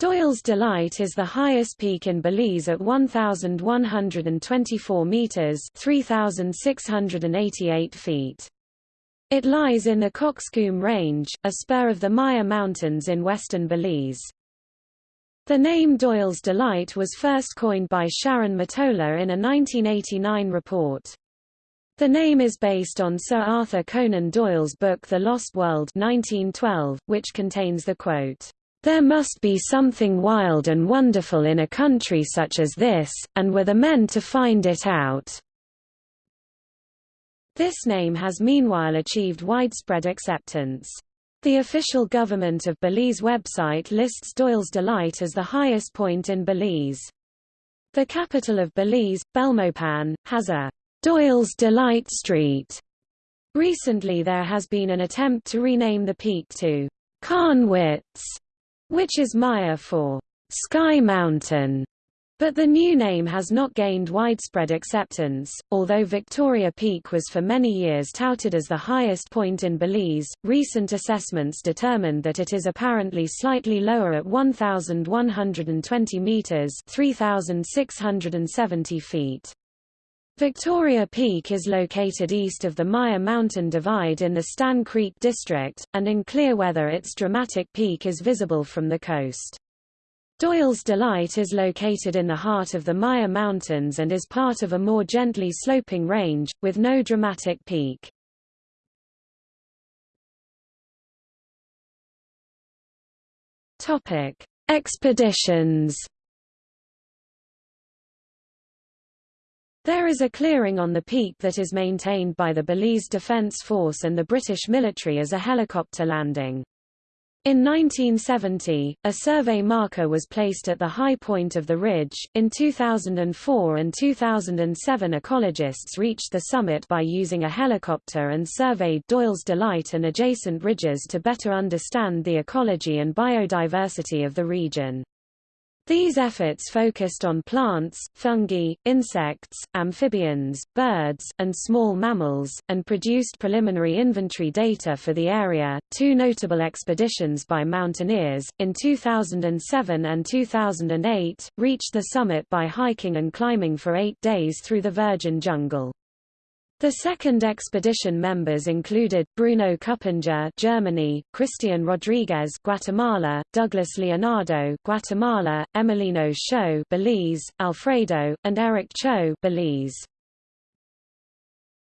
Doyle's Delight is the highest peak in Belize at 1,124 meters 3,688 feet. It lies in the Cockscomb Range, a spur of the Maya Mountains in western Belize. The name Doyle's Delight was first coined by Sharon Matola in a 1989 report. The name is based on Sir Arthur Conan Doyle's book The Lost World 1912, which contains the quote, "...there must be something wild and wonderful in a country such as this, and were the men to find it out." This name has meanwhile achieved widespread acceptance. The official government of Belize website lists Doyle's Delight as the highest point in Belize. The capital of Belize, Belmopan, has a Doyle's Delight Street. Recently there has been an attempt to rename the peak to Carnwitz, which is Maya for Sky Mountain, but the new name has not gained widespread acceptance. Although Victoria Peak was for many years touted as the highest point in Belize, recent assessments determined that it is apparently slightly lower at 1,120 meters (3,670 feet). Victoria Peak is located east of the Maya Mountain Divide in the Stann Creek district, and in clear weather its dramatic peak is visible from the coast. Doyle's Delight is located in the heart of the Maya Mountains and is part of a more gently sloping range, with no dramatic peak. Expeditions There is a clearing on the peak that is maintained by the Belize Defence Force and the British military as a helicopter landing. In 1970, a survey marker was placed at the high point of the ridge. In 2004 and 2007, ecologists reached the summit by using a helicopter and surveyed Doyle's Delight and adjacent ridges to better understand the ecology and biodiversity of the region. These efforts focused on plants, fungi, insects, amphibians, birds, and small mammals, and produced preliminary inventory data for the area. Two notable expeditions by mountaineers, in 2007 and 2008, reached the summit by hiking and climbing for eight days through the virgin jungle. The second expedition members included, Bruno Kuppinger Germany, Christian Rodriguez Guatemala, Douglas Leonardo Guatemala, Emiliano Cho Belize, Alfredo, and Eric Cho Belize.